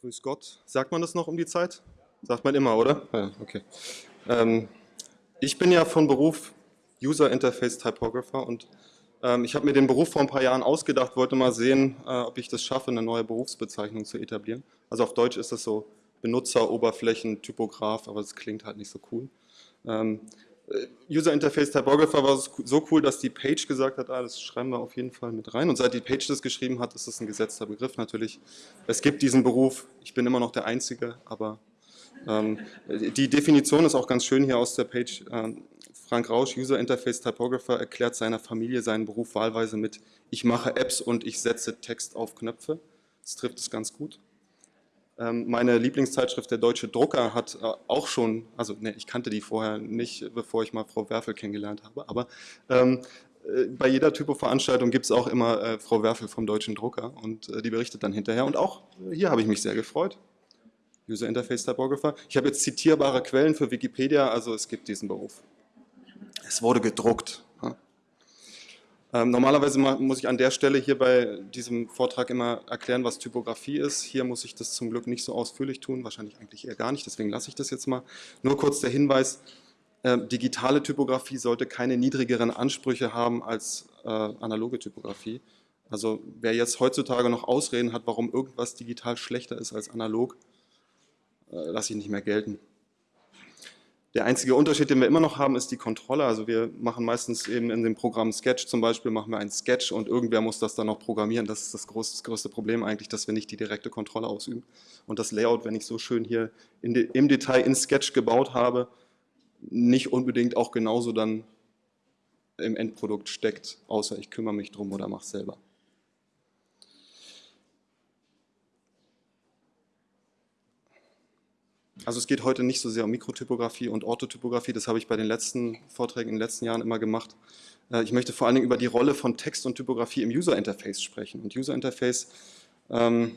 Grüß Gott. Sagt man das noch um die Zeit? Sagt man immer, oder? Ja, okay. Ähm, ich bin ja von Beruf User Interface Typographer und ähm, ich habe mir den Beruf vor ein paar Jahren ausgedacht, wollte mal sehen, äh, ob ich das schaffe, eine neue Berufsbezeichnung zu etablieren. Also auf Deutsch ist das so Benutzeroberflächen, Typograf, aber es klingt halt nicht so cool. Ähm, äh, User Interface Typographer war so cool, dass die Page gesagt hat, ah, das schreiben wir auf jeden Fall mit rein. Und seit die Page das geschrieben hat, ist das ein gesetzter Begriff natürlich. Es gibt diesen Beruf, ich bin immer noch der Einzige, aber ähm, die Definition ist auch ganz schön hier aus der Page. Ähm, Frank Rausch, User Interface Typographer, erklärt seiner Familie seinen Beruf wahlweise mit ich mache Apps und ich setze Text auf Knöpfe. Das trifft es ganz gut. Ähm, meine Lieblingszeitschrift, der Deutsche Drucker, hat äh, auch schon, also ne, ich kannte die vorher nicht, bevor ich mal Frau Werfel kennengelernt habe, aber ähm, äh, bei jeder Typo-Veranstaltung gibt es auch immer äh, Frau Werfel vom Deutschen Drucker und äh, die berichtet dann hinterher. Und auch hier habe ich mich sehr gefreut. User Interface Typographer. Ich habe jetzt zitierbare Quellen für Wikipedia, also es gibt diesen Beruf. Es wurde gedruckt. Ähm, normalerweise muss ich an der Stelle hier bei diesem Vortrag immer erklären, was Typografie ist. Hier muss ich das zum Glück nicht so ausführlich tun, wahrscheinlich eigentlich eher gar nicht, deswegen lasse ich das jetzt mal. Nur kurz der Hinweis, äh, digitale Typografie sollte keine niedrigeren Ansprüche haben als äh, analoge Typografie. Also wer jetzt heutzutage noch Ausreden hat, warum irgendwas digital schlechter ist als analog, äh, lasse ich nicht mehr gelten. Der einzige Unterschied, den wir immer noch haben, ist die Kontrolle. Also wir machen meistens eben in dem Programm Sketch zum Beispiel, machen wir einen Sketch und irgendwer muss das dann noch programmieren. Das ist das, groß, das größte Problem eigentlich, dass wir nicht die direkte Kontrolle ausüben. Und das Layout, wenn ich so schön hier de, im Detail in Sketch gebaut habe, nicht unbedingt auch genauso dann im Endprodukt steckt, außer ich kümmere mich drum oder mache es selber. Also es geht heute nicht so sehr um Mikrotypografie und Orthotypografie, das habe ich bei den letzten Vorträgen in den letzten Jahren immer gemacht. Äh, ich möchte vor allen Dingen über die Rolle von Text und Typografie im User Interface sprechen. Und User Interface, ähm,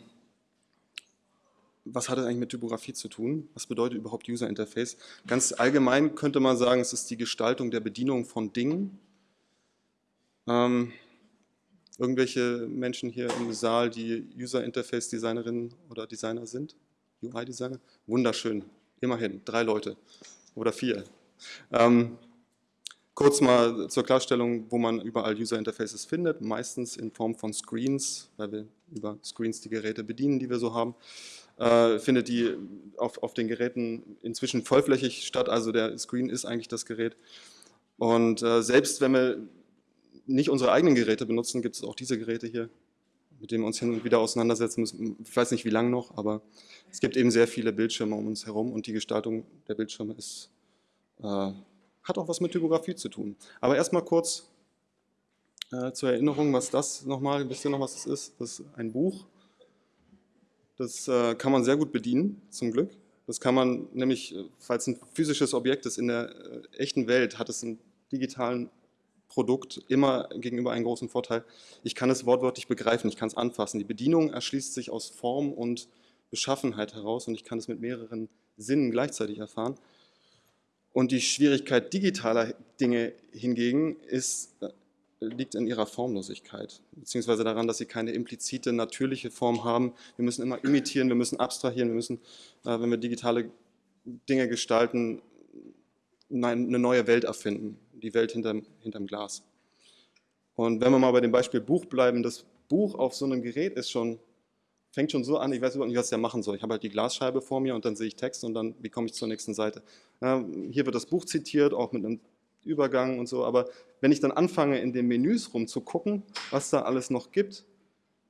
was hat das eigentlich mit Typografie zu tun? Was bedeutet überhaupt User Interface? Ganz allgemein könnte man sagen, es ist die Gestaltung der Bedienung von Dingen. Ähm, irgendwelche Menschen hier im Saal, die User Interface Designerinnen oder Designer sind? UI-Designer. Wunderschön, immerhin, drei Leute oder vier. Ähm, kurz mal zur Klarstellung, wo man überall User Interfaces findet, meistens in Form von Screens, weil wir über Screens die Geräte bedienen, die wir so haben. Äh, findet die auf, auf den Geräten inzwischen vollflächig statt, also der Screen ist eigentlich das Gerät. Und äh, selbst wenn wir nicht unsere eigenen Geräte benutzen, gibt es auch diese Geräte hier, mit denen wir uns hin und wieder auseinandersetzen müssen. Ich weiß nicht, wie lange noch, aber es gibt eben sehr viele Bildschirme um uns herum und die Gestaltung der Bildschirme ist, äh, hat auch was mit Typografie zu tun. Aber erstmal kurz äh, zur Erinnerung, was das nochmal, wisst ihr noch, was das ist? Das ist ein Buch. Das äh, kann man sehr gut bedienen, zum Glück. Das kann man nämlich, äh, falls ein physisches Objekt ist in der äh, echten Welt, hat es einen digitalen Produkt immer gegenüber einen großen Vorteil. Ich kann es wortwörtlich begreifen, ich kann es anfassen. Die Bedienung erschließt sich aus Form und Beschaffenheit heraus und ich kann es mit mehreren Sinnen gleichzeitig erfahren. Und die Schwierigkeit digitaler Dinge hingegen ist, äh, liegt in ihrer Formlosigkeit, beziehungsweise daran, dass sie keine implizite, natürliche Form haben. Wir müssen immer imitieren, wir müssen abstrahieren, wir müssen, äh, wenn wir digitale Dinge gestalten, eine neue Welt erfinden, die Welt hinterm, hinterm Glas. Und wenn wir mal bei dem Beispiel Buch bleiben, das Buch auf so einem Gerät ist schon fängt schon so an, ich weiß überhaupt nicht, was ich da machen soll. Ich habe halt die Glasscheibe vor mir und dann sehe ich Text und dann, wie komme ich zur nächsten Seite. Ja, hier wird das Buch zitiert, auch mit einem Übergang und so, aber wenn ich dann anfange, in den Menüs rumzugucken, was da alles noch gibt,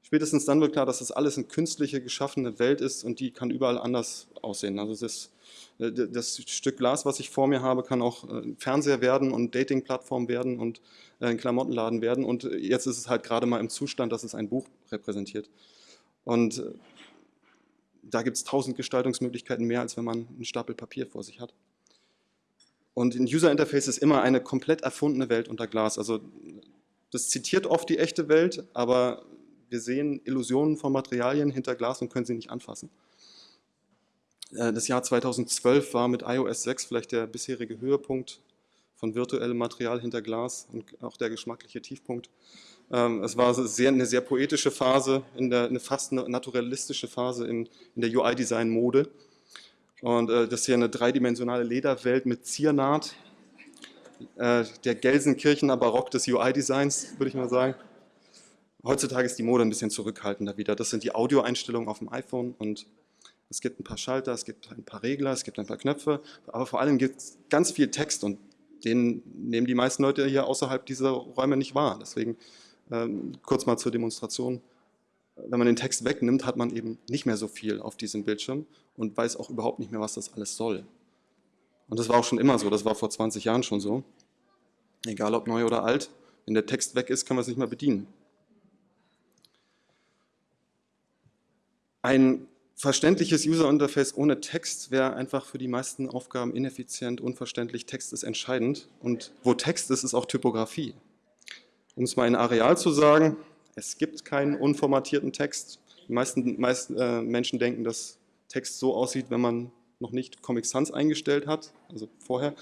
spätestens dann wird klar, dass das alles eine künstliche, geschaffene Welt ist und die kann überall anders aussehen. Also das, äh, das Stück Glas, was ich vor mir habe, kann auch äh, Fernseher werden und Dating-Plattform werden und äh, ein Klamottenladen werden und jetzt ist es halt gerade mal im Zustand, dass es ein Buch repräsentiert. Und äh, da gibt es tausend Gestaltungsmöglichkeiten mehr, als wenn man einen Stapel Papier vor sich hat. Und ein User Interface ist immer eine komplett erfundene Welt unter Glas. Also das zitiert oft die echte Welt, aber wir sehen Illusionen von Materialien hinter Glas und können sie nicht anfassen. Äh, das Jahr 2012 war mit iOS 6 vielleicht der bisherige Höhepunkt von virtuellem Material hinter Glas und auch der geschmackliche Tiefpunkt. Ähm, es war sehr, eine sehr poetische Phase, der, eine fast naturalistische Phase in, in der UI-Design-Mode. Und äh, das ist hier eine dreidimensionale Lederwelt mit Ziernaht, äh, der Gelsenkirchener Barock des UI-Designs, würde ich mal sagen. Heutzutage ist die Mode ein bisschen zurückhaltender wieder. Das sind die Audioeinstellungen auf dem iPhone und es gibt ein paar Schalter, es gibt ein paar Regler, es gibt ein paar Knöpfe, aber vor allem gibt es ganz viel Text und den nehmen die meisten Leute hier außerhalb dieser Räume nicht wahr. Deswegen ähm, kurz mal zur Demonstration. Wenn man den Text wegnimmt, hat man eben nicht mehr so viel auf diesem Bildschirm und weiß auch überhaupt nicht mehr, was das alles soll. Und das war auch schon immer so, das war vor 20 Jahren schon so. Egal ob neu oder alt, wenn der Text weg ist, kann man es nicht mehr bedienen. Ein verständliches User-Interface ohne Text wäre einfach für die meisten Aufgaben ineffizient, unverständlich. Text ist entscheidend und wo Text ist, ist auch Typografie. Um es mal in Areal zu sagen, es gibt keinen unformatierten Text. Die meisten, meisten äh, Menschen denken, dass Text so aussieht, wenn man noch nicht Comic Sans eingestellt hat, also vorher.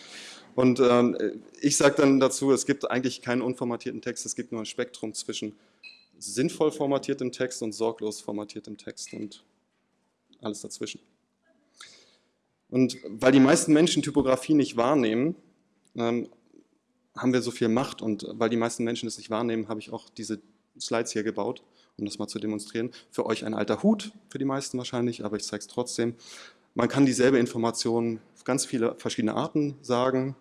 Und ähm, ich sage dann dazu, es gibt eigentlich keinen unformatierten Text, es gibt nur ein Spektrum zwischen sinnvoll formatiertem Text und sorglos formatiertem Text und alles dazwischen. Und weil die meisten Menschen Typografie nicht wahrnehmen, ähm, haben wir so viel Macht und weil die meisten Menschen es nicht wahrnehmen, habe ich auch diese Slides hier gebaut, um das mal zu demonstrieren. Für euch ein alter Hut, für die meisten wahrscheinlich, aber ich zeige es trotzdem. Man kann dieselbe Information auf ganz viele verschiedene Arten sagen.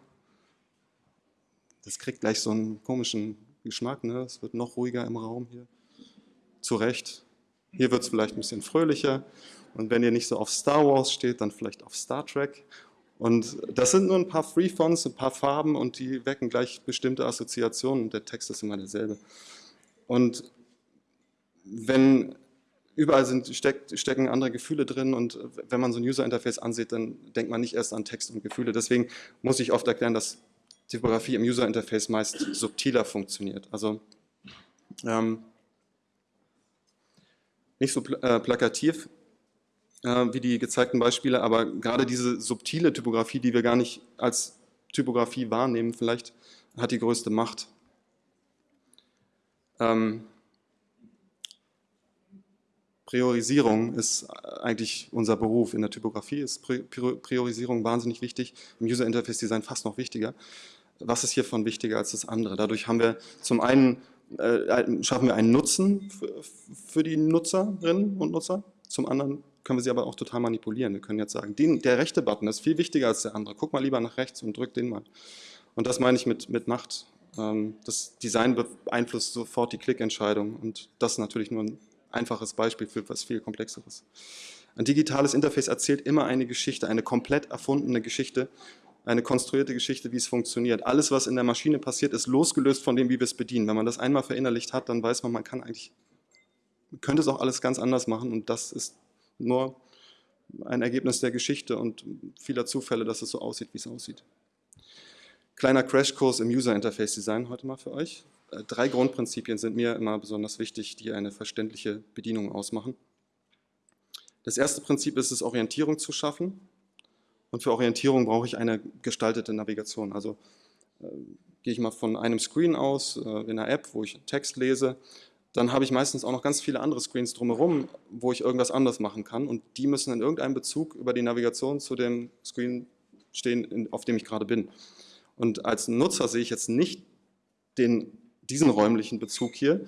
Das kriegt gleich so einen komischen Geschmack, ne? es wird noch ruhiger im Raum hier. Zu Recht. Hier wird es vielleicht ein bisschen fröhlicher. Und wenn ihr nicht so auf Star Wars steht, dann vielleicht auf Star Trek. Und das sind nur ein paar Free-Fonts, ein paar Farben und die wecken gleich bestimmte Assoziationen. Der Text ist immer derselbe. Und wenn überall sind, steckt, stecken andere Gefühle drin und wenn man so ein User-Interface ansieht, dann denkt man nicht erst an Text und Gefühle. Deswegen muss ich oft erklären, dass Typografie im User-Interface meist subtiler funktioniert. Also ähm, nicht so pl äh, plakativ, äh, wie die gezeigten Beispiele, aber gerade diese subtile Typografie, die wir gar nicht als Typografie wahrnehmen, vielleicht hat die größte Macht. Ähm, Priorisierung ist eigentlich unser Beruf. In der Typografie ist Priorisierung wahnsinnig wichtig, im User Interface Design fast noch wichtiger. Was ist hiervon wichtiger als das andere? Dadurch haben wir zum einen, äh, schaffen wir einen Nutzen für, für die Nutzerinnen und Nutzer, zum anderen können wir sie aber auch total manipulieren. Wir können jetzt sagen, den, der rechte Button ist viel wichtiger als der andere. Guck mal lieber nach rechts und drück den mal. Und das meine ich mit, mit Macht. Ähm, das Design beeinflusst sofort die Klickentscheidung und das ist natürlich nur ein einfaches Beispiel für was viel Komplexeres. Ein digitales Interface erzählt immer eine Geschichte, eine komplett erfundene Geschichte, eine konstruierte Geschichte, wie es funktioniert. Alles, was in der Maschine passiert, ist losgelöst von dem, wie wir es bedienen. Wenn man das einmal verinnerlicht hat, dann weiß man, man kann eigentlich, man könnte es auch alles ganz anders machen und das ist nur ein Ergebnis der Geschichte und vieler Zufälle, dass es so aussieht, wie es aussieht. Kleiner Crashkurs im User Interface Design heute mal für euch. Äh, drei Grundprinzipien sind mir immer besonders wichtig, die eine verständliche Bedienung ausmachen. Das erste Prinzip ist es, Orientierung zu schaffen. Und für Orientierung brauche ich eine gestaltete Navigation. Also äh, gehe ich mal von einem Screen aus, äh, in einer App, wo ich Text lese, dann habe ich meistens auch noch ganz viele andere Screens drumherum, wo ich irgendwas anderes machen kann und die müssen in irgendeinem Bezug über die Navigation zu dem Screen stehen, auf dem ich gerade bin. Und als Nutzer sehe ich jetzt nicht den, diesen räumlichen Bezug hier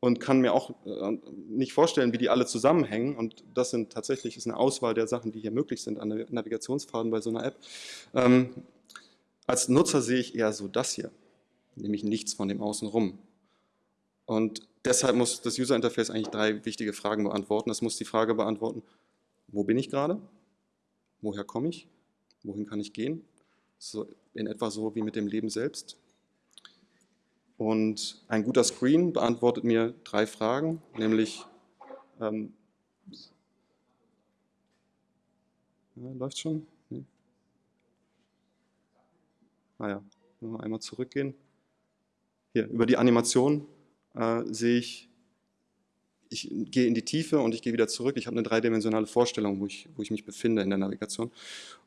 und kann mir auch äh, nicht vorstellen, wie die alle zusammenhängen und das sind tatsächlich ist eine Auswahl der Sachen, die hier möglich sind an Navigationspfaden bei so einer App. Ähm, als Nutzer sehe ich eher so das hier, nämlich nichts von dem Außenrum. Und deshalb muss das User Interface eigentlich drei wichtige Fragen beantworten. Es muss die Frage beantworten, wo bin ich gerade? Woher komme ich? Wohin kann ich gehen? So in etwa so wie mit dem Leben selbst. Und ein guter Screen beantwortet mir drei Fragen, nämlich ähm, ja, läuft schon? Nee. Ah ja, einmal zurückgehen. Hier, über die Animation äh, sehe ich, ich gehe in die Tiefe und ich gehe wieder zurück. Ich habe eine dreidimensionale Vorstellung, wo ich, wo ich mich befinde in der Navigation.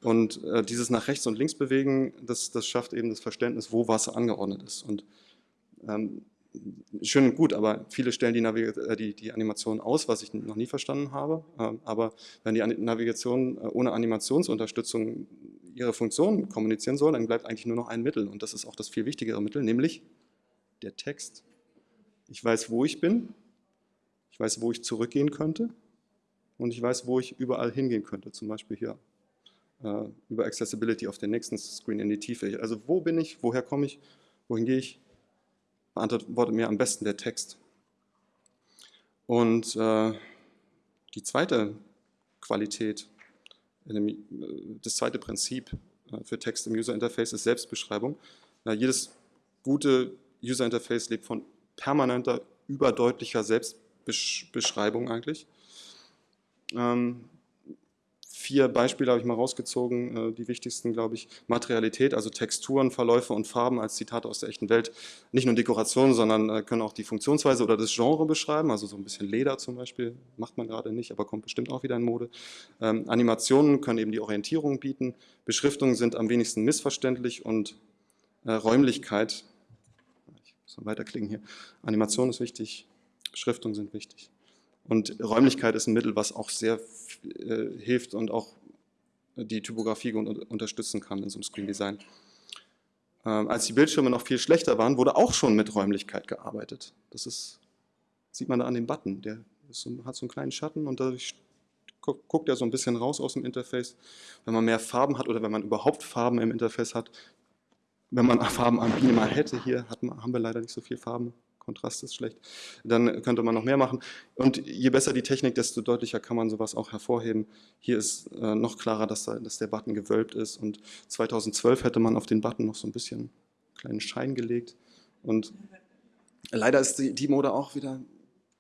Und äh, dieses nach rechts und links bewegen, das, das schafft eben das Verständnis, wo Wasser angeordnet ist. Und ähm, schön und gut, aber viele stellen die, äh, die, die, Animation aus, was ich noch nie verstanden habe. Ähm, aber wenn die Navigation äh, ohne Animationsunterstützung ihre Funktion kommunizieren soll, dann bleibt eigentlich nur noch ein Mittel. Und das ist auch das viel wichtigere Mittel, nämlich der Text. Ich weiß, wo ich bin, ich weiß, wo ich zurückgehen könnte und ich weiß, wo ich überall hingehen könnte, zum Beispiel hier äh, über Accessibility auf den nächsten Screen in die Tiefe. Also wo bin ich, woher komme ich, wohin gehe ich, beantwortet mir am besten der Text. Und äh, die zweite Qualität, dem, äh, das zweite Prinzip äh, für Text im User Interface ist Selbstbeschreibung. Ja, jedes gute User Interface lebt von permanenter, überdeutlicher Selbstbeschreibung eigentlich. Ähm, vier Beispiele habe ich mal rausgezogen, äh, die wichtigsten, glaube ich. Materialität, also Texturen, Verläufe und Farben als Zitate aus der echten Welt. Nicht nur Dekorationen, sondern äh, können auch die Funktionsweise oder das Genre beschreiben, also so ein bisschen Leder zum Beispiel, macht man gerade nicht, aber kommt bestimmt auch wieder in Mode. Ähm, Animationen können eben die Orientierung bieten, Beschriftungen sind am wenigsten missverständlich und äh, Räumlichkeit, mal weiterklicken hier, Animation ist wichtig, Beschriftungen sind wichtig. Und Räumlichkeit ist ein Mittel, was auch sehr äh, hilft und auch die Typografie unterstützen kann in so einem Screen Design. Ähm, als die Bildschirme noch viel schlechter waren, wurde auch schon mit Räumlichkeit gearbeitet. Das ist, sieht man da an dem Button, der so, hat so einen kleinen Schatten und dadurch guckt er so ein bisschen raus aus dem Interface. Wenn man mehr Farben hat oder wenn man überhaupt Farben im Interface hat, wenn man Farben am Beamer mal hätte, hier hat, haben wir leider nicht so viele Farben, Kontrast ist schlecht, dann könnte man noch mehr machen. Und je besser die Technik, desto deutlicher kann man sowas auch hervorheben. Hier ist äh, noch klarer, dass, da, dass der Button gewölbt ist und 2012 hätte man auf den Button noch so ein bisschen einen kleinen Schein gelegt und leider ist die, die Mode auch wieder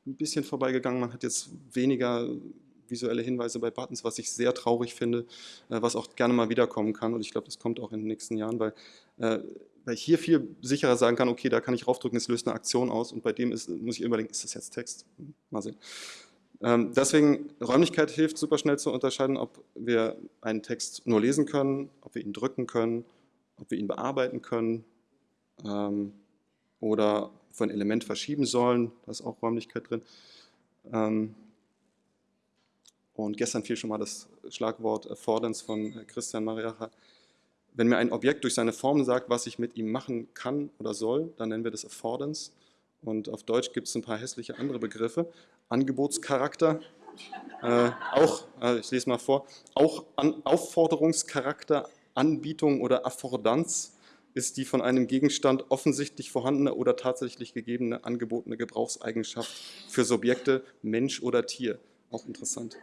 ein bisschen vorbeigegangen. Man hat jetzt weniger visuelle Hinweise bei Buttons, was ich sehr traurig finde, äh, was auch gerne mal wiederkommen kann und ich glaube, das kommt auch in den nächsten Jahren, weil äh, weil ich hier viel sicherer sagen kann, okay, da kann ich raufdrücken, es löst eine Aktion aus und bei dem ist, muss ich überlegen, ist das jetzt Text? Hm, mal sehen. Ähm, deswegen, Räumlichkeit hilft super schnell zu unterscheiden, ob wir einen Text nur lesen können, ob wir ihn drücken können, ob wir ihn bearbeiten können ähm, oder ob ein Element verschieben sollen, da ist auch Räumlichkeit drin. Ähm, und gestern fiel schon mal das Schlagwort Affordance von Christian Mariacha wenn mir ein Objekt durch seine Form sagt, was ich mit ihm machen kann oder soll, dann nennen wir das Affordance. Und auf Deutsch gibt es ein paar hässliche andere Begriffe. Angebotscharakter, äh, auch, äh, ich lese mal vor, auch An Aufforderungscharakter, Anbietung oder Affordanz ist die von einem Gegenstand offensichtlich vorhandene oder tatsächlich gegebene angebotene Gebrauchseigenschaft für Subjekte, Mensch oder Tier. Auch interessant.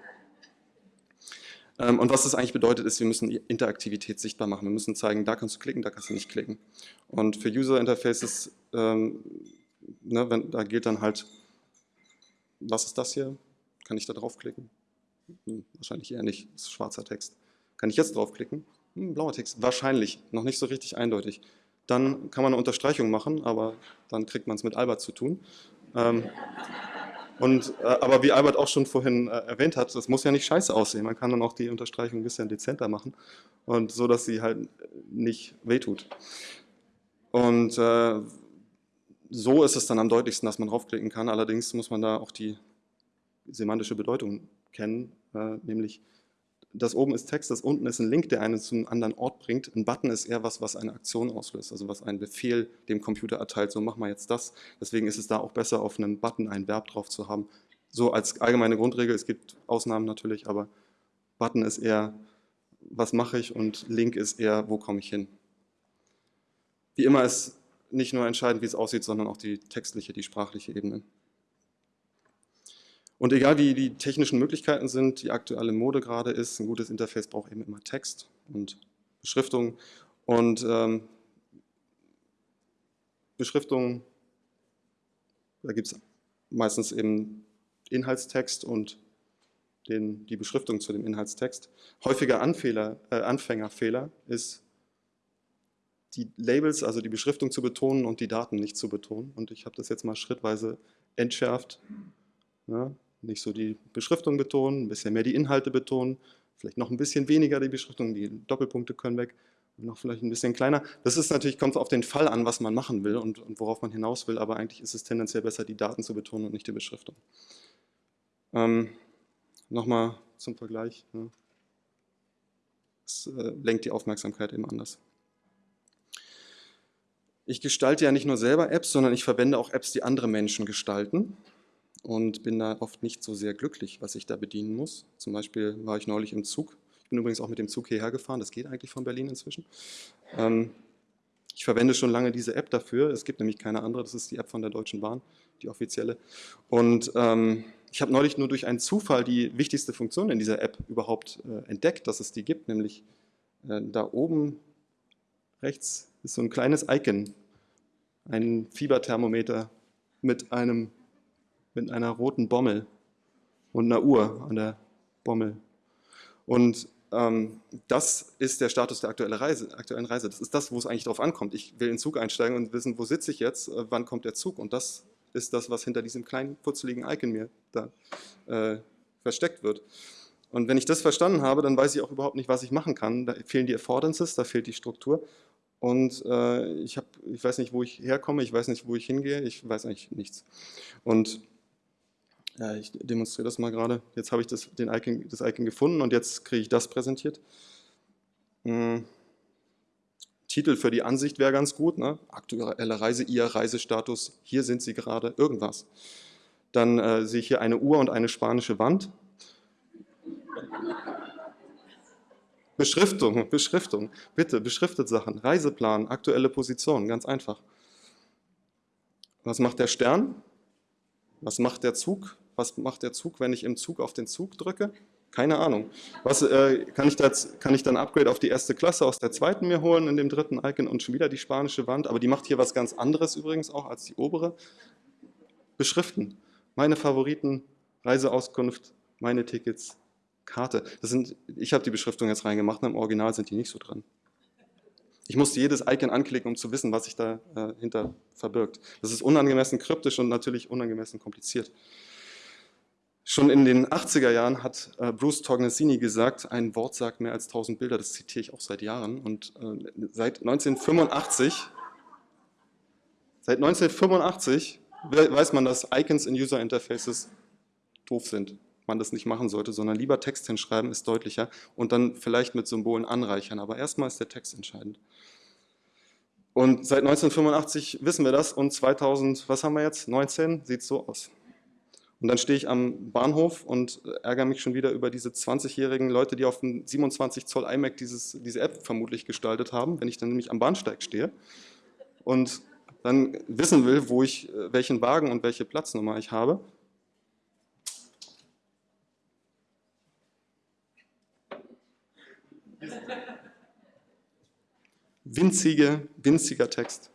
Ähm, und was das eigentlich bedeutet, ist, wir müssen Interaktivität sichtbar machen. Wir müssen zeigen, da kannst du klicken, da kannst du nicht klicken. Und für User Interfaces, ähm, ne, wenn, da gilt dann halt, was ist das hier? Kann ich da draufklicken? Hm, wahrscheinlich eher nicht, das ist schwarzer Text. Kann ich jetzt draufklicken? Hm, blauer Text, wahrscheinlich, noch nicht so richtig eindeutig. Dann kann man eine Unterstreichung machen, aber dann kriegt man es mit Albert zu tun. Ähm, und, äh, aber wie Albert auch schon vorhin äh, erwähnt hat, das muss ja nicht scheiße aussehen. Man kann dann auch die Unterstreichung ein bisschen dezenter machen und so, dass sie halt nicht wehtut. Und äh, so ist es dann am deutlichsten, dass man draufklicken kann. Allerdings muss man da auch die semantische Bedeutung kennen, äh, nämlich das oben ist Text, das unten ist ein Link, der einen zu einem anderen Ort bringt. Ein Button ist eher was, was eine Aktion auslöst, also was einen Befehl dem Computer erteilt, so mach mal jetzt das. Deswegen ist es da auch besser, auf einem Button ein Verb drauf zu haben. So als allgemeine Grundregel, es gibt Ausnahmen natürlich, aber Button ist eher, was mache ich und Link ist eher, wo komme ich hin. Wie immer ist nicht nur entscheidend, wie es aussieht, sondern auch die textliche, die sprachliche Ebene. Und egal wie die technischen Möglichkeiten sind, die aktuelle Mode gerade ist, ein gutes Interface braucht eben immer Text und Beschriftung. Und ähm, Beschriftung, da gibt es meistens eben Inhaltstext und den, die Beschriftung zu dem Inhaltstext. Häufiger Anfehler, äh, Anfängerfehler ist, die Labels, also die Beschriftung zu betonen und die Daten nicht zu betonen. Und ich habe das jetzt mal schrittweise entschärft. Ja, nicht so die Beschriftung betonen, ein bisschen mehr die Inhalte betonen, vielleicht noch ein bisschen weniger die Beschriftung, die Doppelpunkte können weg noch vielleicht ein bisschen kleiner. Das ist natürlich, kommt auf den Fall an, was man machen will und, und, worauf man hinaus will, aber eigentlich ist es tendenziell besser, die Daten zu betonen und nicht die Beschriftung. Ähm, Nochmal zum Vergleich. Ne? Das äh, lenkt die Aufmerksamkeit eben anders. Ich gestalte ja nicht nur selber Apps, sondern ich verwende auch Apps, die andere Menschen gestalten und bin da oft nicht so sehr glücklich, was ich da bedienen muss. Zum Beispiel war ich neulich im Zug. Ich bin übrigens auch mit dem Zug hierher gefahren, das geht eigentlich von Berlin inzwischen. Ähm, ich verwende schon lange diese App dafür, es gibt nämlich keine andere, das ist die App von der Deutschen Bahn, die offizielle. Und ähm, ich habe neulich nur durch einen Zufall die wichtigste Funktion in dieser App überhaupt äh, entdeckt, dass es die gibt, nämlich äh, da oben rechts ist so ein kleines Icon, ein Fieberthermometer mit einem mit einer roten Bommel und einer Uhr an der Bommel. Und ähm, das ist der Status der aktuellen Reise, aktuellen Reise. Das ist das, wo es eigentlich drauf ankommt. Ich will in den Zug einsteigen und wissen, wo sitze ich jetzt, äh, wann kommt der Zug. Und das ist das, was hinter diesem kleinen, putzeligen Icon mir da äh, versteckt wird. Und wenn ich das verstanden habe, dann weiß ich auch überhaupt nicht, was ich machen kann. Da fehlen die Affordances, da fehlt die Struktur. Und äh, ich, hab, ich weiß nicht, wo ich herkomme, ich weiß nicht, wo ich hingehe, ich weiß eigentlich nichts. Und ja, ich demonstriere das mal gerade. Jetzt habe ich das, den Icon, das Icon gefunden und jetzt kriege ich das präsentiert. Hm. Titel für die Ansicht wäre ganz gut. Ne? Aktuelle Reise, Ihr Reisestatus, hier sind Sie gerade, irgendwas. Dann äh, sehe ich hier eine Uhr und eine spanische Wand. Beschriftung, Beschriftung, bitte, beschriftet Sachen. Reiseplan, aktuelle Position, ganz einfach. Was macht der Stern? Was macht der Zug? Was macht der Zug, wenn ich im Zug auf den Zug drücke? Keine Ahnung. Was, äh, kann, ich das, kann ich dann Upgrade auf die erste Klasse aus der zweiten mir holen in dem dritten Icon und schon wieder die spanische Wand? Aber die macht hier was ganz anderes übrigens auch als die obere. Beschriften. Meine Favoriten, Reiseauskunft, meine Tickets, Karte. Das sind, ich habe die Beschriftung jetzt reingemacht, im Original sind die nicht so dran. Ich musste jedes Icon anklicken, um zu wissen, was sich dahinter äh, verbirgt. Das ist unangemessen kryptisch und natürlich unangemessen kompliziert. Schon in den 80er Jahren hat äh, Bruce Tognesini gesagt, ein Wort sagt mehr als 1000 Bilder, das zitiere ich auch seit Jahren. Und äh, seit 1985, seit 1985 weiß man, dass Icons in User Interfaces doof sind. Man das nicht machen sollte, sondern lieber Text hinschreiben, ist deutlicher und dann vielleicht mit Symbolen anreichern. Aber erstmal ist der Text entscheidend. Und seit 1985 wissen wir das und 2000, was haben wir jetzt, 19, sieht so aus. Und dann stehe ich am Bahnhof und ärgere mich schon wieder über diese 20-jährigen Leute, die auf dem 27 Zoll iMac dieses, diese App vermutlich gestaltet haben, wenn ich dann nämlich am Bahnsteig stehe und dann wissen will, wo ich, welchen Wagen und welche Platznummer ich habe. Winzige, winziger Text.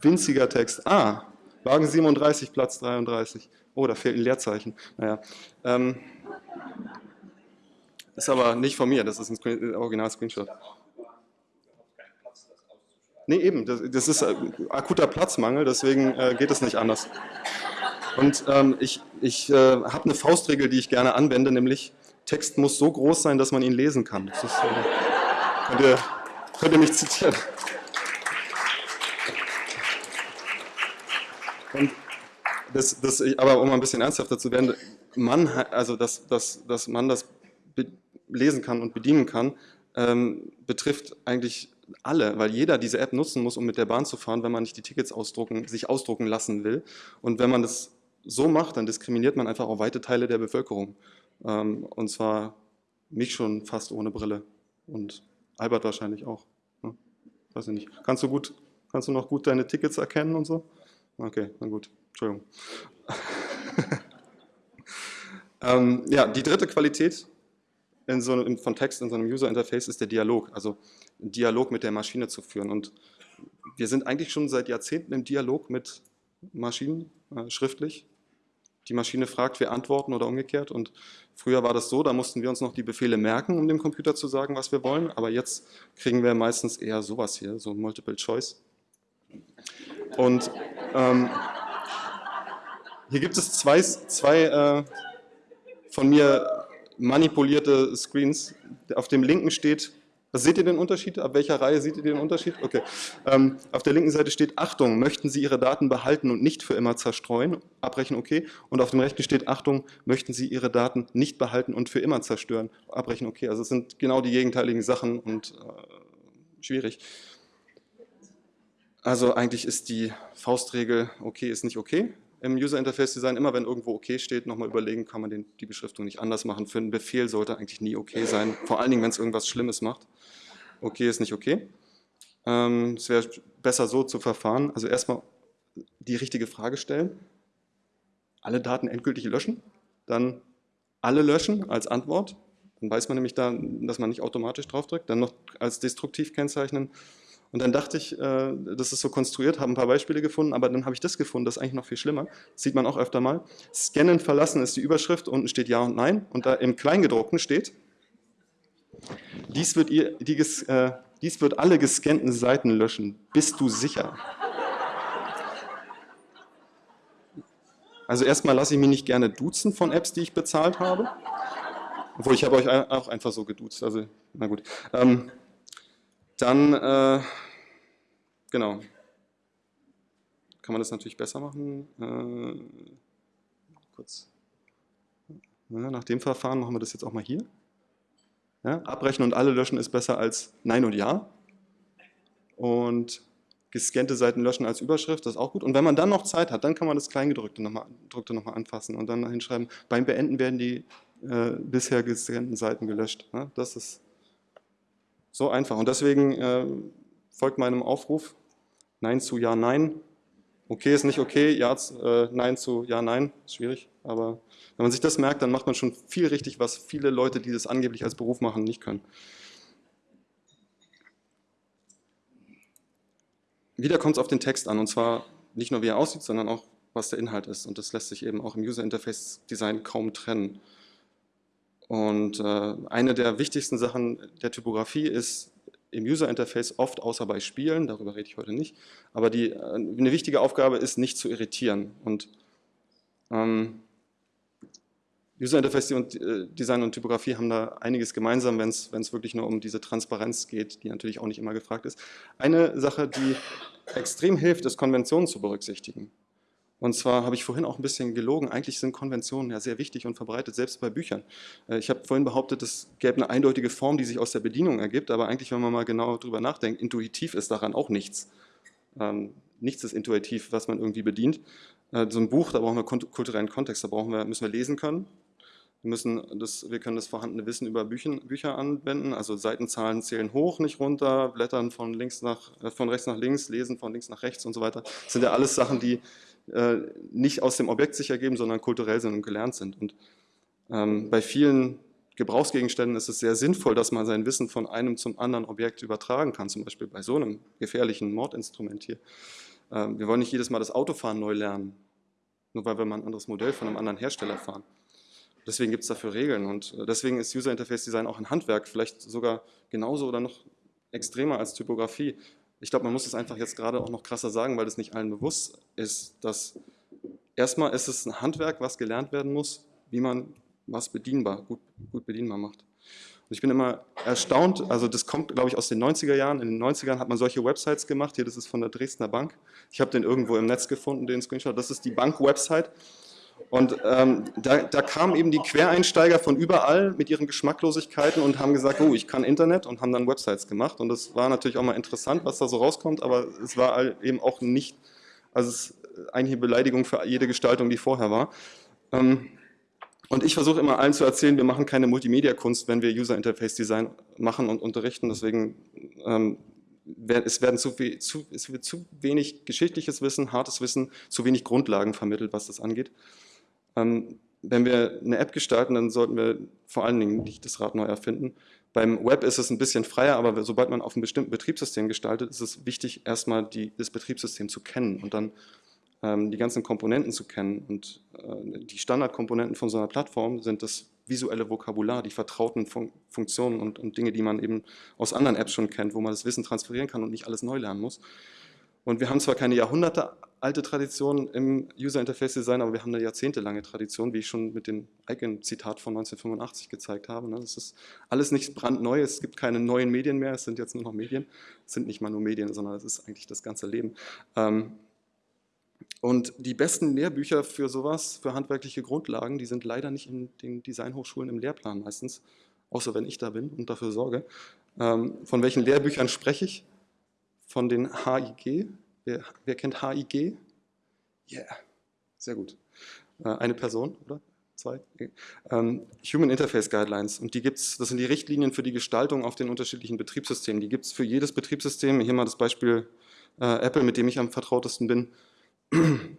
Winziger Text. Ah, Wagen 37, Platz 33. Oh, da fehlt ein Leerzeichen. Naja. Ähm, ist aber nicht von mir, das ist ein Original-Screenshot. Nee, eben, das, das ist äh, akuter Platzmangel, deswegen äh, geht es nicht anders. Und ähm, ich, ich äh, habe eine Faustregel, die ich gerne anwende, nämlich Text muss so groß sein, dass man ihn lesen kann. Ist, äh, könnt, ihr, könnt ihr mich zitieren. Und das, das, aber um ein bisschen ernsthafter zu werden, man, also dass, dass, dass man das lesen kann und bedienen kann, ähm, betrifft eigentlich alle, weil jeder diese App nutzen muss, um mit der Bahn zu fahren, wenn man nicht die Tickets ausdrucken, sich ausdrucken lassen will. Und wenn man das so macht, dann diskriminiert man einfach auch weite Teile der Bevölkerung. Ähm, und zwar mich schon fast ohne Brille und Albert wahrscheinlich auch. Ne? Weiß ich nicht. Kannst du gut, kannst du noch gut deine Tickets erkennen und so? Okay, na gut. Entschuldigung. ähm, ja, die dritte Qualität in so einem, von Text in so einem User-Interface ist der Dialog, also Dialog mit der Maschine zu führen. Und wir sind eigentlich schon seit Jahrzehnten im Dialog mit Maschinen, äh, schriftlich. Die Maschine fragt, wir antworten oder umgekehrt. Und früher war das so, da mussten wir uns noch die Befehle merken, um dem Computer zu sagen, was wir wollen. Aber jetzt kriegen wir meistens eher sowas hier, so Multiple Choice. Und ähm, hier gibt es zwei, zwei äh, von mir manipulierte Screens. Auf dem linken steht seht ihr den Unterschied? Ab welcher Reihe seht ihr den Unterschied? Okay. Ähm, auf der linken Seite steht Achtung, möchten Sie Ihre Daten behalten und nicht für immer zerstreuen? Abbrechen, okay. Und auf dem rechten steht Achtung, möchten Sie Ihre Daten nicht behalten und für immer zerstören? Abbrechen, okay. Also es sind genau die gegenteiligen Sachen und äh, schwierig. Also eigentlich ist die Faustregel okay ist nicht okay im User Interface Design, immer wenn irgendwo okay steht, nochmal überlegen, kann man den, die Beschriftung nicht anders machen. Für einen Befehl sollte eigentlich nie okay sein, vor allen Dingen, wenn es irgendwas Schlimmes macht. Okay ist nicht okay. Ähm, es wäre besser so zu verfahren, also erstmal die richtige Frage stellen, alle Daten endgültig löschen, dann alle löschen als Antwort, dann weiß man nämlich da, dass man nicht automatisch draufdrückt, dann noch als destruktiv kennzeichnen, und dann dachte ich, äh, das ist so konstruiert, habe ein paar Beispiele gefunden, aber dann habe ich das gefunden, das ist eigentlich noch viel schlimmer. Das sieht man auch öfter mal. Scannen verlassen ist die Überschrift, unten steht Ja und Nein und da im Kleingedruckten steht, dies wird, ihr, die, äh, dies wird alle gescannten Seiten löschen. Bist du sicher? Also erstmal lasse ich mich nicht gerne duzen von Apps, die ich bezahlt habe. Obwohl, ich habe euch auch einfach so geduzt, also na gut. Ähm, dann, äh, genau, kann man das natürlich besser machen. Äh, kurz. Ja, nach dem Verfahren machen wir das jetzt auch mal hier. Ja, abbrechen und alle löschen ist besser als Nein und Ja. Und gescannte Seiten löschen als Überschrift, das ist auch gut. Und wenn man dann noch Zeit hat, dann kann man das Kleingedrückte nochmal noch anfassen und dann hinschreiben, beim Beenden werden die äh, bisher gescannten Seiten gelöscht. Ja, das ist so einfach. Und deswegen äh, folgt meinem Aufruf, Nein zu Ja, Nein. Okay ist nicht okay, ja, äh, Nein zu Ja, Nein, ist schwierig. Aber wenn man sich das merkt, dann macht man schon viel richtig, was viele Leute, die das angeblich als Beruf machen, nicht können. Wieder kommt es auf den Text an, und zwar nicht nur, wie er aussieht, sondern auch, was der Inhalt ist. Und das lässt sich eben auch im User Interface Design kaum trennen. Und äh, eine der wichtigsten Sachen der Typografie ist im User Interface oft, außer bei Spielen, darüber rede ich heute nicht, aber die, äh, eine wichtige Aufgabe ist, nicht zu irritieren. Und ähm, User Interface äh, Design und Typografie haben da einiges gemeinsam, wenn es wirklich nur um diese Transparenz geht, die natürlich auch nicht immer gefragt ist. Eine Sache, die extrem hilft, ist Konventionen zu berücksichtigen. Und zwar habe ich vorhin auch ein bisschen gelogen, eigentlich sind Konventionen ja sehr wichtig und verbreitet, selbst bei Büchern. Äh, ich habe vorhin behauptet, es gäbe eine eindeutige Form, die sich aus der Bedienung ergibt, aber eigentlich, wenn man mal genau darüber nachdenkt, intuitiv ist daran auch nichts. Ähm, nichts ist intuitiv, was man irgendwie bedient. Äh, so ein Buch, da brauchen wir kulturellen Kontext, da brauchen wir, müssen wir lesen können. Wir, müssen das, wir können das vorhandene Wissen über Büchen, Bücher anwenden, also Seitenzahlen zählen hoch, nicht runter, Blättern von, links nach, äh, von rechts nach links, lesen von links nach rechts und so weiter. Das sind ja alles Sachen, die äh, nicht aus dem Objekt sich ergeben, sondern kulturell sind und gelernt sind. Und ähm, bei vielen Gebrauchsgegenständen ist es sehr sinnvoll, dass man sein Wissen von einem zum anderen Objekt übertragen kann, zum Beispiel bei so einem gefährlichen Mordinstrument hier. Ähm, wir wollen nicht jedes Mal das Autofahren neu lernen, nur weil wir mal ein anderes Modell von einem anderen Hersteller fahren. Deswegen gibt es dafür Regeln und äh, deswegen ist User Interface Design auch ein Handwerk, vielleicht sogar genauso oder noch extremer als Typografie ich glaube, man muss es einfach jetzt gerade auch noch krasser sagen, weil das nicht allen bewusst ist, dass erstmal ist es ein Handwerk, was gelernt werden muss, wie man was bedienbar, gut, gut bedienbar macht. Und ich bin immer erstaunt, also das kommt, glaube ich, aus den 90er Jahren. In den 90ern hat man solche Websites gemacht. Hier, das ist von der Dresdner Bank. Ich habe den irgendwo im Netz gefunden, den Screenshot. Das ist die Bank-Website. Und ähm, da, da, kamen eben die Quereinsteiger von überall mit ihren Geschmacklosigkeiten und haben gesagt, oh, ich kann Internet und haben dann Websites gemacht. Und das war natürlich auch mal interessant, was da so rauskommt, aber es war eben auch nicht, also es ist eigentlich eine Beleidigung für jede Gestaltung, die vorher war. Ähm, und ich versuche immer allen zu erzählen, wir machen keine Multimedia-Kunst, wenn wir User Interface Design machen und unterrichten. Deswegen ähm, es werden zu, viel, zu, es wird zu wenig geschichtliches Wissen, hartes Wissen, zu wenig Grundlagen vermittelt, was das angeht. Ähm, wenn wir eine App gestalten, dann sollten wir vor allen Dingen nicht das Rad neu erfinden. Beim Web ist es ein bisschen freier, aber sobald man auf einem bestimmten Betriebssystem gestaltet, ist es wichtig, erstmal die, das Betriebssystem zu kennen und dann ähm, die ganzen Komponenten zu kennen. Und äh, die Standardkomponenten von so einer Plattform sind das visuelle Vokabular, die vertrauten Fun Funktionen und, und, Dinge, die man eben aus anderen Apps schon kennt, wo man das Wissen transferieren kann und nicht alles neu lernen muss. Und wir haben zwar keine Jahrhunderte alte Tradition im User Interface Design, aber wir haben eine jahrzehntelange Tradition, wie ich schon mit dem Icon-Zitat von 1985 gezeigt habe. Ne? Das ist alles nicht brandneu, es gibt keine neuen Medien mehr, es sind jetzt nur noch Medien. Es sind nicht mal nur Medien, sondern es ist eigentlich das ganze Leben. Ähm, und die besten Lehrbücher für sowas, für handwerkliche Grundlagen, die sind leider nicht in den Designhochschulen im Lehrplan meistens, außer wenn ich da bin und dafür sorge. Ähm, von welchen Lehrbüchern spreche ich? Von den HIG, Wer, wer kennt HIG? Yeah, sehr gut. Äh, eine Person, oder? Zwei? Ähm, Human Interface Guidelines. Und die gibt's, das sind die Richtlinien für die Gestaltung auf den unterschiedlichen Betriebssystemen. Die gibt es für jedes Betriebssystem. Hier mal das Beispiel äh, Apple, mit dem ich am vertrautesten bin.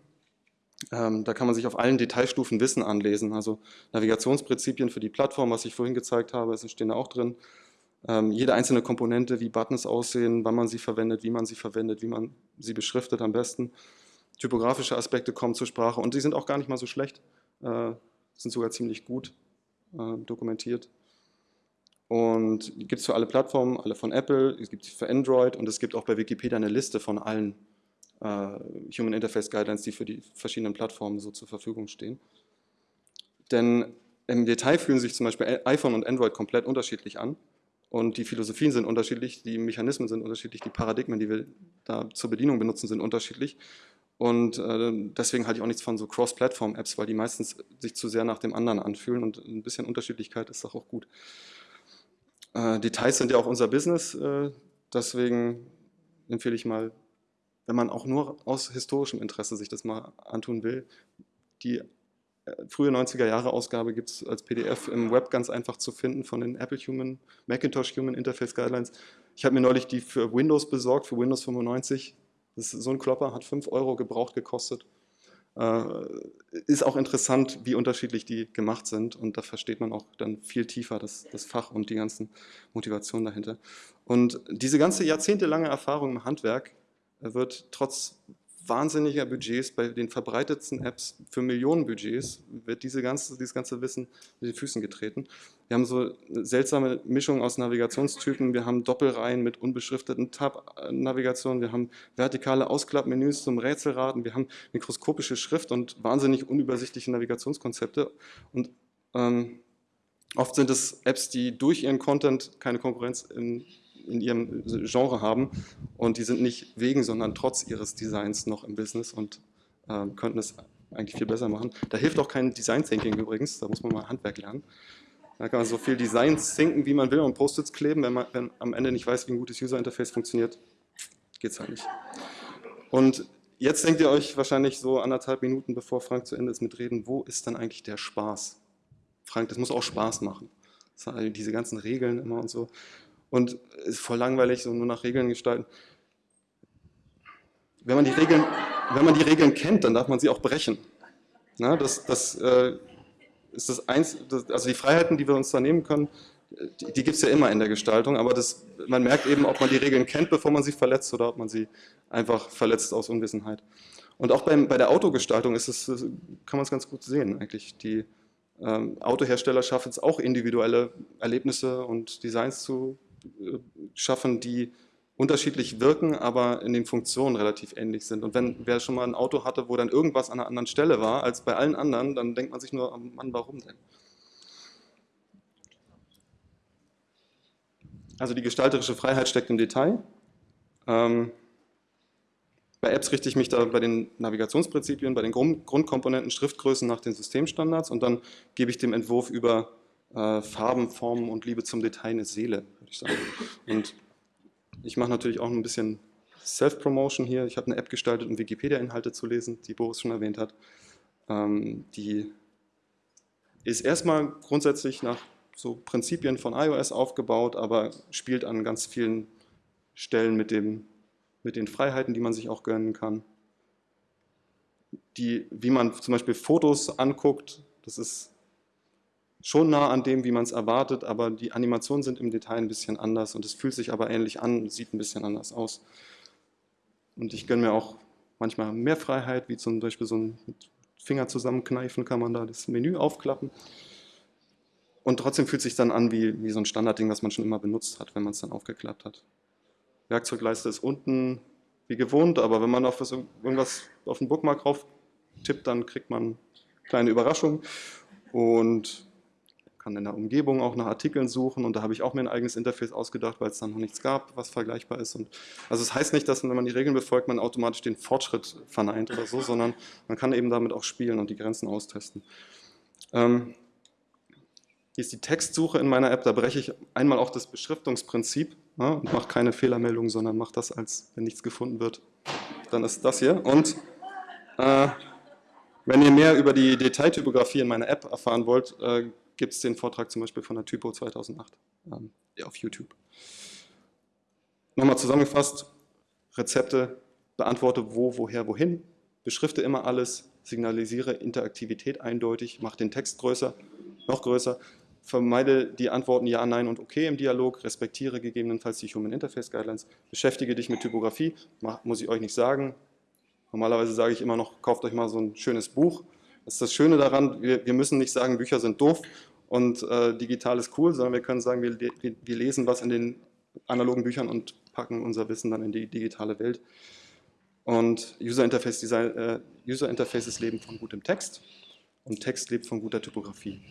Ähm, da kann man sich auf allen Detailstufen Wissen anlesen. Also Navigationsprinzipien für die Plattform, was ich vorhin gezeigt habe, stehen da auch drin ähm, jede einzelne Komponente, wie Buttons aussehen, wann man sie verwendet, wie man sie verwendet, wie man sie beschriftet am besten. Typografische Aspekte kommen zur Sprache und die sind auch gar nicht mal so schlecht, äh, sind sogar ziemlich gut äh, dokumentiert. Und die gibt es für alle Plattformen, alle von Apple, es gibt für Android und es gibt auch bei Wikipedia eine Liste von allen äh, Human Interface Guidelines, die für die verschiedenen Plattformen so zur Verfügung stehen. Denn im Detail fühlen sich zum Beispiel iPhone und Android komplett unterschiedlich an. Und die Philosophien sind unterschiedlich, die Mechanismen sind unterschiedlich, die Paradigmen, die wir da zur Bedienung benutzen, sind unterschiedlich. Und äh, deswegen halte ich auch nichts von so Cross-Plattform-Apps, weil die meistens sich zu sehr nach dem anderen anfühlen und ein bisschen Unterschiedlichkeit ist doch auch gut. Äh, Details sind ja auch unser Business, äh, deswegen empfehle ich mal, wenn man auch nur aus historischem Interesse sich das mal antun will, die frühe 90er Jahre Ausgabe gibt es als PDF im Web ganz einfach zu finden von den Apple Human, Macintosh Human Interface Guidelines. Ich habe mir neulich die für Windows besorgt, für Windows 95. Das ist so ein Klopper, hat 5 Euro gebraucht gekostet. Äh, ist auch interessant, wie unterschiedlich die gemacht sind und da versteht man auch dann viel tiefer das, das Fach und die ganzen Motivationen dahinter. Und diese ganze jahrzehntelange Erfahrung im Handwerk wird trotz wahnsinniger Budgets, bei den verbreitetsten Apps für Millionen Budgets wird diese ganze, dieses ganze Wissen mit den Füßen getreten. Wir haben so eine seltsame Mischung aus Navigationstypen, wir haben Doppelreihen mit unbeschrifteten Tab-Navigationen, wir haben vertikale Ausklappmenüs zum Rätselraten, wir haben mikroskopische Schrift und wahnsinnig unübersichtliche Navigationskonzepte. Und ähm, oft sind es Apps, die durch ihren Content keine Konkurrenz in in ihrem Genre haben und die sind nicht wegen, sondern trotz ihres Designs noch im Business und äh, könnten es eigentlich viel besser machen. Da hilft auch kein Design Thinking übrigens, da muss man mal Handwerk lernen. Da kann man so viel Design thinken, wie man will und Post-its kleben, wenn man wenn am Ende nicht weiß, wie ein gutes User Interface funktioniert, geht es halt nicht. Und jetzt denkt ihr euch wahrscheinlich so anderthalb Minuten, bevor Frank zu Ende ist mit Reden, wo ist dann eigentlich der Spaß? Frank, das muss auch Spaß machen. diese ganzen Regeln immer und so und ist voll langweilig, so nur nach Regeln gestalten. Wenn man die Regeln, wenn man die Regeln kennt, dann darf man sie auch brechen. Na, das, das äh, ist das eins, das, also die Freiheiten, die wir uns da nehmen können, die, die gibt es ja immer in der Gestaltung, aber das, man merkt eben, ob man die Regeln kennt, bevor man sie verletzt oder ob man sie einfach verletzt aus Unwissenheit. Und auch beim, bei der Autogestaltung ist es, kann man es ganz gut sehen eigentlich. Die ähm, Autohersteller schaffen es auch individuelle Erlebnisse und Designs zu schaffen, die unterschiedlich wirken, aber in den Funktionen relativ ähnlich sind. Und wenn wer schon mal ein Auto hatte, wo dann irgendwas an einer anderen Stelle war als bei allen anderen, dann denkt man sich nur, Mann, warum denn? Also die gestalterische Freiheit steckt im Detail. Ähm, bei Apps richte ich mich da bei den Navigationsprinzipien, bei den Grund Grundkomponenten, Schriftgrößen nach den Systemstandards und dann gebe ich dem Entwurf über äh, Farben, Formen und Liebe zum Detail eine Seele, ich sagen. Und ich mache natürlich auch ein bisschen Self-Promotion hier. Ich habe eine App gestaltet, um Wikipedia-Inhalte zu lesen, die Boris schon erwähnt hat. Ähm, die ist erstmal grundsätzlich nach so Prinzipien von iOS aufgebaut, aber spielt an ganz vielen Stellen mit, dem, mit den Freiheiten, die man sich auch gönnen kann. Die, wie man zum Beispiel Fotos anguckt, das ist schon nah an dem, wie man es erwartet, aber die Animationen sind im Detail ein bisschen anders und es fühlt sich aber ähnlich an, sieht ein bisschen anders aus. Und ich gönne mir auch manchmal mehr Freiheit, wie zum Beispiel so ein Finger zusammenkneifen, kann man da das Menü aufklappen. Und trotzdem fühlt es sich dann an wie, wie so ein Standardding, was man schon immer benutzt hat, wenn man es dann aufgeklappt hat. Werkzeugleiste ist unten, wie gewohnt, aber wenn man auf was, irgendwas auf den Bookmark drauf tippt, dann kriegt man kleine Überraschungen und kann in der Umgebung auch nach Artikeln suchen und da habe ich auch mir ein eigenes Interface ausgedacht, weil es dann noch nichts gab, was vergleichbar ist. Und also es das heißt nicht, dass wenn man die Regeln befolgt, man automatisch den Fortschritt verneint oder so, sondern man kann eben damit auch spielen und die Grenzen austesten. Ähm, hier ist die Textsuche in meiner App, da breche ich einmal auch das Beschriftungsprinzip ja, und mache keine Fehlermeldung, sondern mache das als, wenn nichts gefunden wird, dann ist das hier. Und äh, wenn ihr mehr über die Detailtypografie in meiner App erfahren wollt, äh, gibt es den Vortrag zum Beispiel von der Typo 2008 ähm, auf YouTube. Nochmal zusammengefasst, Rezepte, beantworte wo, woher, wohin, beschrifte immer alles, signalisiere Interaktivität eindeutig, mach den Text größer, noch größer, vermeide die Antworten Ja, Nein und Okay im Dialog, respektiere gegebenenfalls die Human Interface Guidelines, beschäftige dich mit Typografie, muss ich euch nicht sagen. Normalerweise sage ich immer noch, kauft euch mal so ein schönes Buch, das ist das Schöne daran, wir, wir müssen nicht sagen, Bücher sind doof und äh, digital ist cool, sondern wir können sagen, wir, wir, lesen was in den analogen Büchern und packen unser Wissen dann in die digitale Welt. Und User, Interface Design, äh, User Interfaces leben von gutem Text und Text lebt von guter Typografie.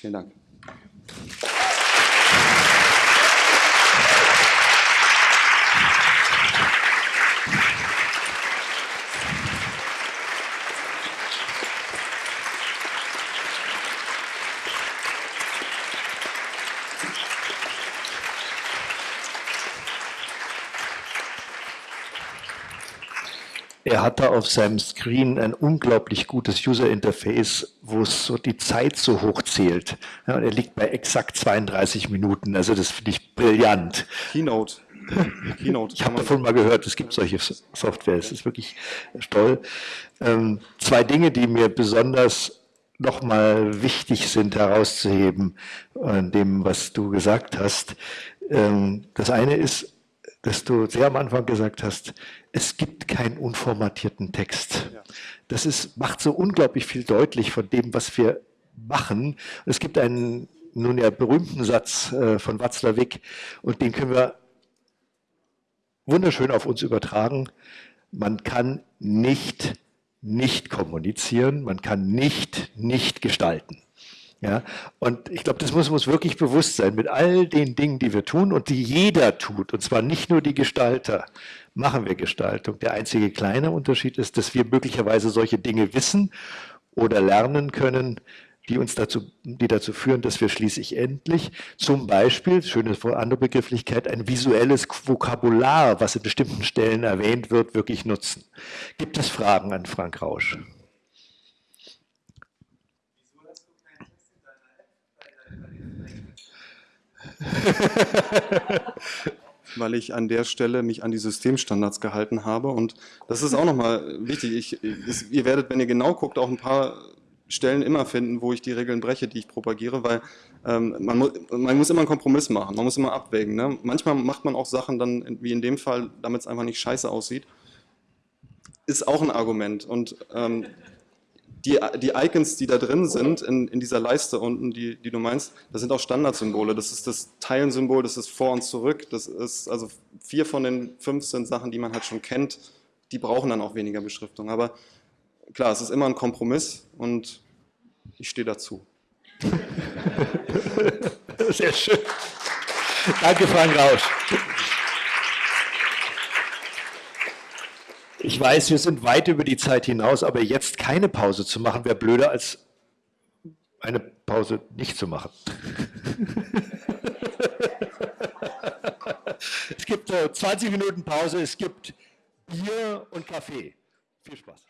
Vielen Dank. Er hat da auf seinem Screen ein unglaublich gutes User-Interface, wo es so die Zeit so hoch zählt. Ja, er liegt bei exakt 32 Minuten, also das finde ich brillant. Keynote. Keynote. Ich habe davon mal gehört, es gibt solche Software, es ist wirklich toll. Ähm, zwei Dinge, die mir besonders nochmal wichtig sind herauszuheben, an dem, was du gesagt hast. Ähm, das eine ist, dass du sehr am Anfang gesagt hast, es gibt keinen unformatierten Text. Das ist, macht so unglaublich viel deutlich von dem, was wir machen. Es gibt einen nun ja berühmten Satz äh, von Watzlawick und den können wir wunderschön auf uns übertragen. Man kann nicht nicht kommunizieren, man kann nicht nicht gestalten. Ja, und ich glaube, das muss uns wirklich bewusst sein, mit all den Dingen, die wir tun und die jeder tut, und zwar nicht nur die Gestalter, machen wir Gestaltung. Der einzige kleine Unterschied ist, dass wir möglicherweise solche Dinge wissen oder lernen können, die uns dazu, die dazu führen, dass wir schließlich endlich zum Beispiel, schöne andere Begrifflichkeit, ein visuelles Vokabular, was in bestimmten Stellen erwähnt wird, wirklich nutzen. Gibt es Fragen an Frank Rausch? weil ich an der Stelle mich an die Systemstandards gehalten habe. Und das ist auch nochmal wichtig. Ich, ist, ihr werdet, wenn ihr genau guckt, auch ein paar Stellen immer finden, wo ich die Regeln breche, die ich propagiere, weil ähm, man, mu man, muss immer einen Kompromiss machen, man muss immer abwägen. Ne? Manchmal macht man auch Sachen dann, wie in dem Fall, damit es einfach nicht scheiße aussieht. Ist auch ein Argument. Und ähm, die, die Icons, die da drin sind, in, in dieser Leiste unten, die, die du meinst, das sind auch Standardsymbole. Das ist das Teilen-Symbol, das ist vor und zurück. Das ist, also vier von den fünf sind Sachen, die man halt schon kennt. Die brauchen dann auch weniger Beschriftung. Aber klar, es ist immer ein Kompromiss und ich stehe dazu. Sehr schön. Danke, Frank Rausch. Ich weiß, wir sind weit über die Zeit hinaus, aber jetzt keine Pause zu machen, wäre blöder als eine Pause nicht zu machen. es gibt 20 Minuten Pause, es gibt Bier und Kaffee. Viel Spaß.